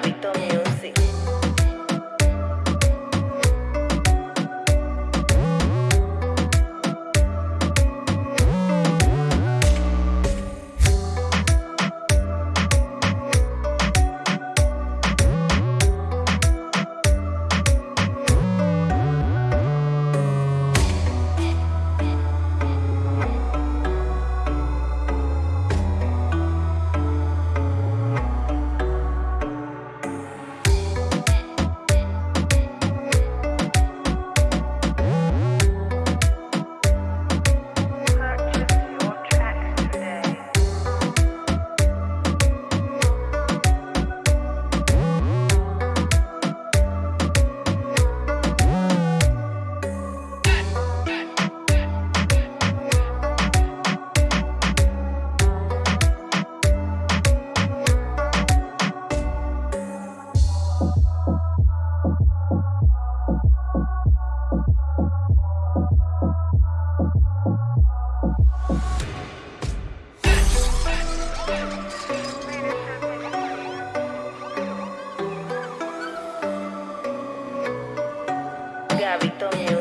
hábitos. Gabito